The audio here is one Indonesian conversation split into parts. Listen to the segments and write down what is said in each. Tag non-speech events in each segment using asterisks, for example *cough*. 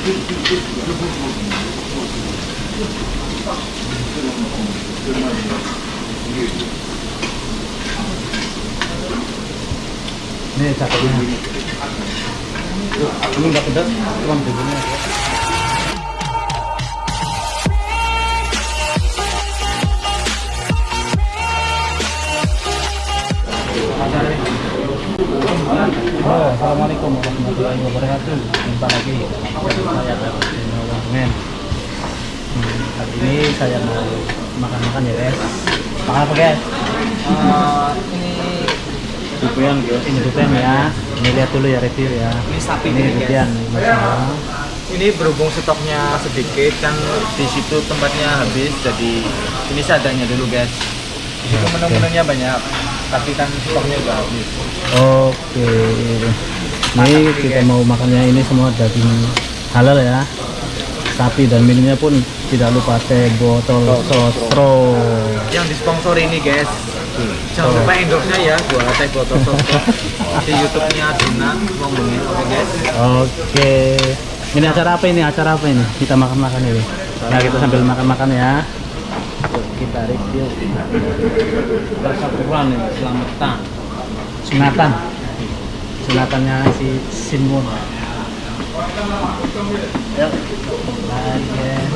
Ini cakepnya. Ini nggak pedas, cuma bumbunya aja. Oh, Assalamualaikum warahmatullahi wabarakatuh. Jumpa lagi saya Men. Hmm, Hari ini saya mau makan-makan ya guys. Makan apa guys? Eh, ini Dupian guys. Ini dupian ya. Ini lihat dulu ya review ya. Ini sapi Ini dupian ini berhubung stoknya sedikit kan di situ tempatnya habis jadi ini seadanya dulu guys. Di situ menu-menunya banyak tapi kan stoknya udah habis. Oke. Ini kita mau makannya ini semua daging halal ya. Sapi dan minumnya pun tidak lupa teh botol sosro. Yang disponsori ini guys. Jangan lupa endorse-nya ya buat teh botol sosro di YouTube-nya Dina ngomongin oke guys. Oke. Ini acara apa ini? Acara apa ini? Kita makan-makan ini. Nah, kita sambil makan-makan ya. Kita review. Rasa kurang nih, selamatan. Sunatan. Sunatannya si. Mari, guys.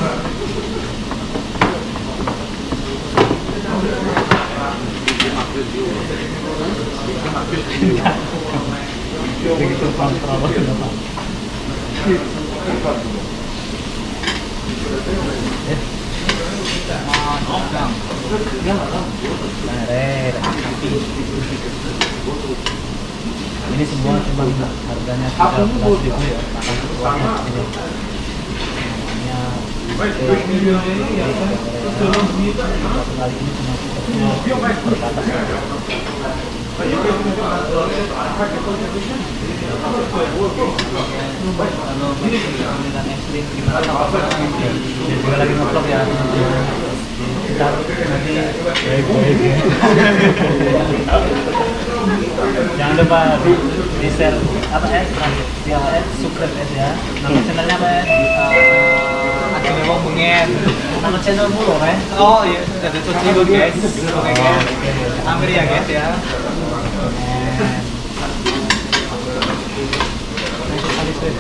Begitu kontrol kenapa? Eh. Nah, ini semua cuma harganya tiga belas ribu ya makan ini jangan lupa di, share apa ya di ya subscribe ya nama channelnya apa ya Eh, mau mengen. nama channel mulu kan Oh iya, ada tuh guys. Oke guys. Ambil ya guys ya. Dulu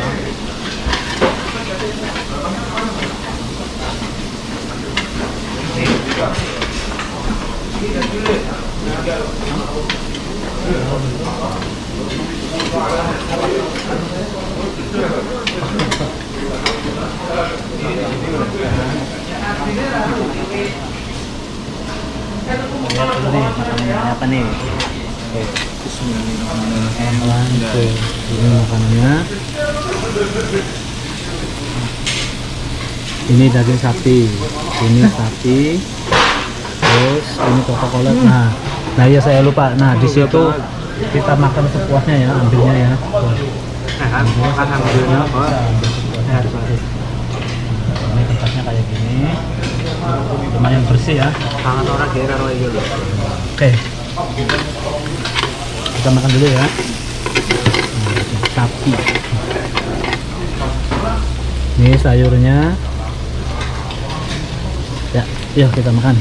nih oke Bismillahirrahmanirrahim. Ini makanannya ini daging sapi. Ini sapi. Terus ini coca cola nah nah ya saya lupa. Nah di situ kita makan sepuasnya ya ambilnya ya. Alhamdulillah. Nah, ini tempatnya kayak gini. Lumayan bersih ya. Tangan orang kira gitu. Oke. Kita makan dulu ya. Sapi. Ini sayurnya. Ya, yuk kita makan.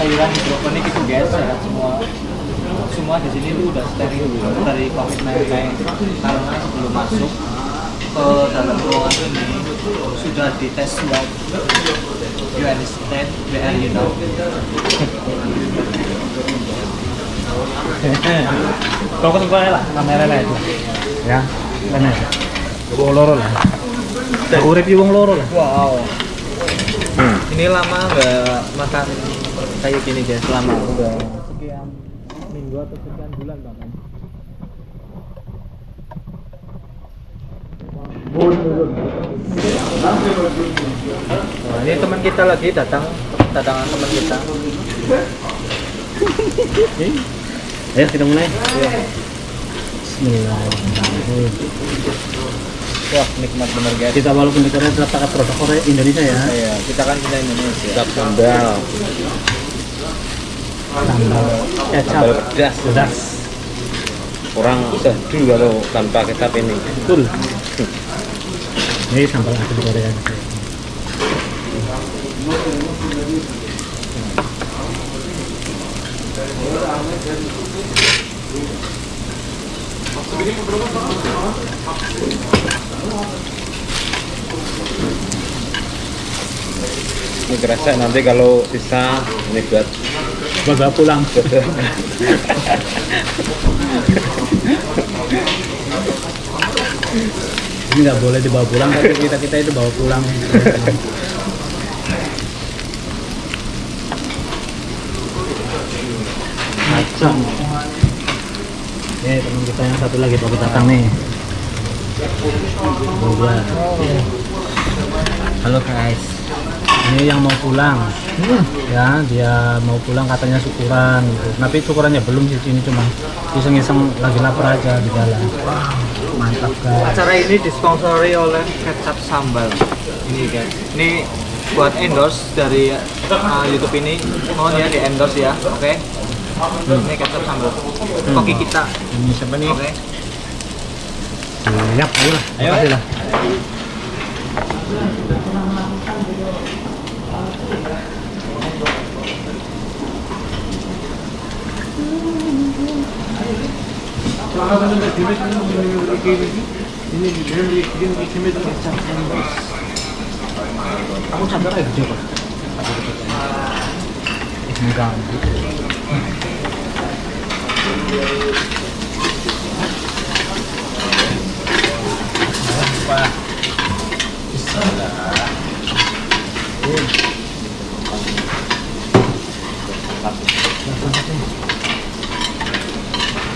Sayuran hidroponik itu guys, sehat semua. Semua di sini tuh udah steril dari COVID-19 karena sebelum masuk ke dalam ruangan ini sudah dites swab. You understand where you know? *laughs* Kau ketemu lah kamera lah itu. Ya, mana? Wong loro lah. Aku review wong loro lah. Wow. Ini lama nggak makan kayak gini guys, lama udah sekian minggu atau sekian bulan bahkan. Nah, ini teman kita lagi datang, datangan teman kita. *laughs* Ayo kita mulai. Bismillahirrahmanirrahim. Wah, nikmat bener guys. Kita walaupun negaranya tetap pakai produk Korea Indonesia ya. Iya, kita kan kita Indonesia. Tetap sambal, Sambal kecap. sambal pedas. Pedas. Kurang seduh kalau tanpa kecap ini. Betul. Ini sambal adu Korea. Ini kerasa nanti kalau sisa ini buat Bawa pulang. *laughs* Ini nggak boleh dibawa pulang, tapi kita kita itu bawa pulang. *laughs* Nih teman kita yang satu lagi bawa datang nih. Dua. Halo guys. Ini yang mau pulang. Ya, dia mau pulang katanya syukuran gitu. Tapi syukurannya belum sih ini cuma iseng-iseng lagi lapar aja di jalan. Mantap guys. Acara ini disponsori oleh kecap sambal. Ini guys. Ini buat endorse dari uh, YouTube ini. Mohon ya di endorse ya. Oke. Ini kecap sambal. Koki kita. Ini siapa nih? Oke. Ayo lah. Ayo. Makasih lah. Sadar ya gede kok? Enggak.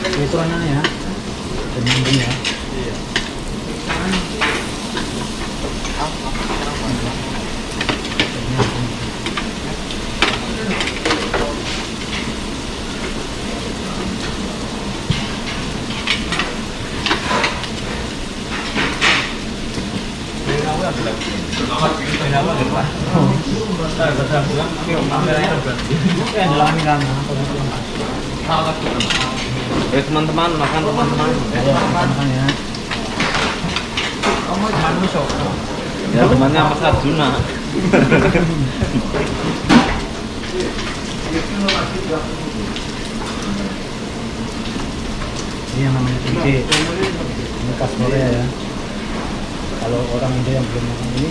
Ini ukurannya ya. Eh teman-teman makan teman-teman. Ya. Ya temannya Mas Arjuna. Ini yang namanya kimchi. Ini khas Korea ya. Kalau orang Indo yang belum makan ini,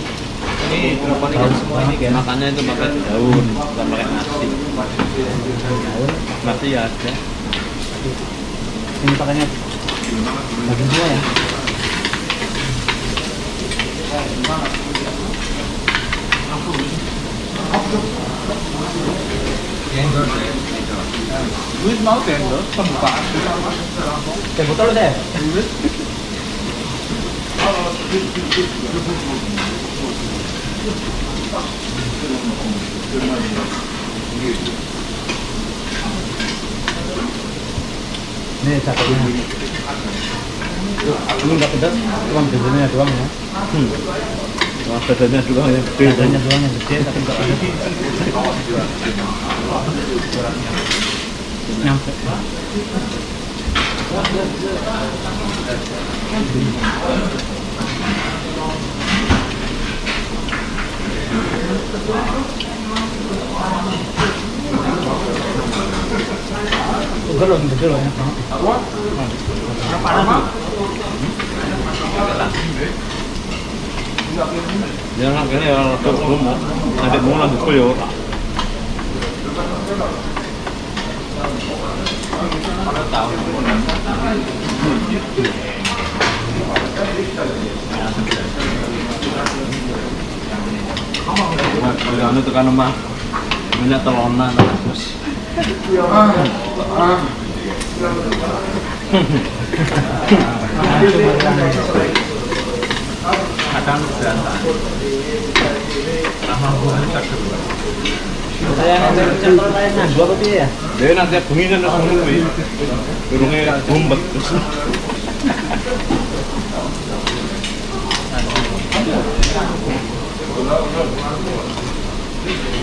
Ini berapa nih guys? semua ini guys? Makannya itu pakai daun, bukan pakai nasi. daun. Nasi ya ada. Ini pakainya daging semua ya. Luis mau endorse pembukaan. Botol deh. Ini cakepnya. Ini nggak pedas, cuma bedanya doang ya. Hmm. Wah, badannya yang gede. Bedanya doang yang gede, tapi nggak pedas. Nyampe. Udah loh, gede loh ya. Ya nak kene ya rada gemuk. Nanti mau lanjut kul ya ora. Nah, anu tekan omah. Minyak telonan terus. Kadang berantakan. Saya ngambil contoh lainnya, dua kopi ya. Dia nanti bengi kan terus ngono kuwi. Durunge bumbet terus. *laughs*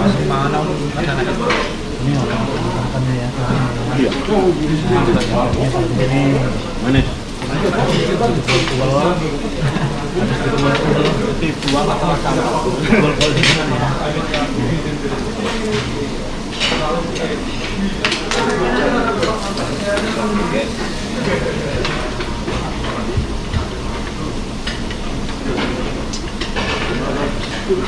masih mana anak-anak Ini orang makannya ya. Iya. Ini Manis. telur. dibuang 그래서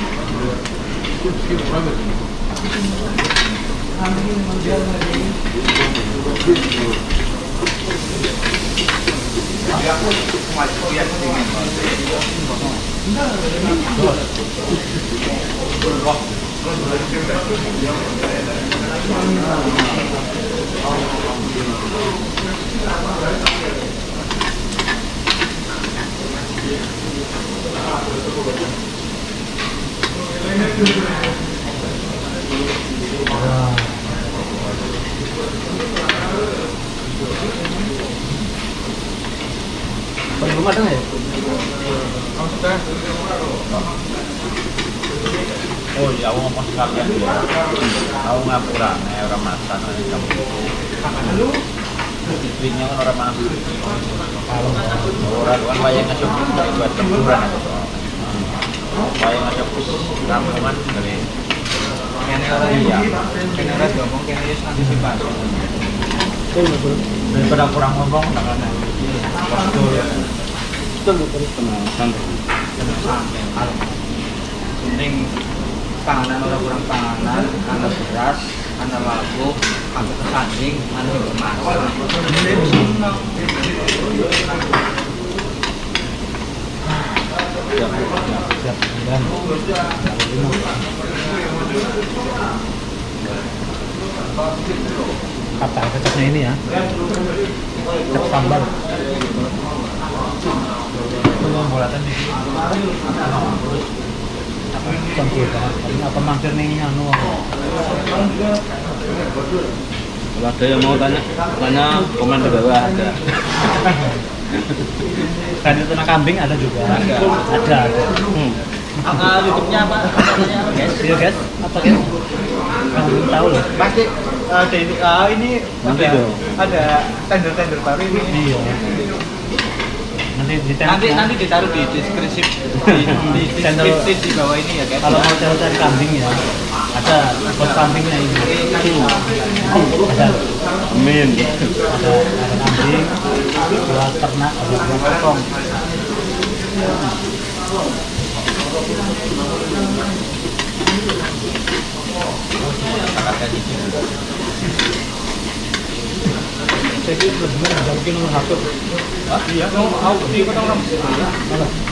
그거 ya. Rumah ada nggak ya? Oh iya, aku ya. Nih orang masak nanti kamu. Kan orang kan buat tempuran. Wayang ngasih kampungan dari kene ora iya. Kene ora ngomong kene wis antisipasi. Daripada kurang ngomong tangan penting panganan orang kurang panganan ana beras ana labu ana kesanding ana masak Siap, sembilan. Kata kecapnya ini ya. Kecap sambal. bulatan di Campur apa mampir nih anu? Kalau ada yang mau tanya, tanya komen di bawah ada. *laughs* Kan itu nak kambing ada juga. Ada. Ada. Hmm. Ah, YouTube-nya apa? Apa, guys? Iya guys, apa guys? Kamu belum tahu loh. Pasti ada ini, ah, ini Nanti ada, dong. ada tender-tender baru ini. Iya. Nanti di Nanti nanti ditaruh di deskripsi di, di *laughs* Channel- deskripsi di bawah ini ya guys. kalau mau cari kambing ya ada bos kambingnya ini ada Amin. ada ada kambing dua ternak ada dua potong jadi lebih mungkin nomor satu Iya, mau aku di kota orang Mana? Nomor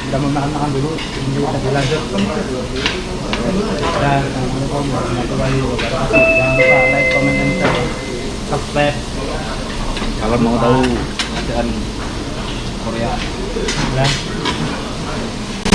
udah mau makan makan dulu ini kita lanjut dan assalamualaikum warahmatullahi wabarakatuh jangan lupa like comment and share subscribe Kalau mau tahu keadaan Korea dan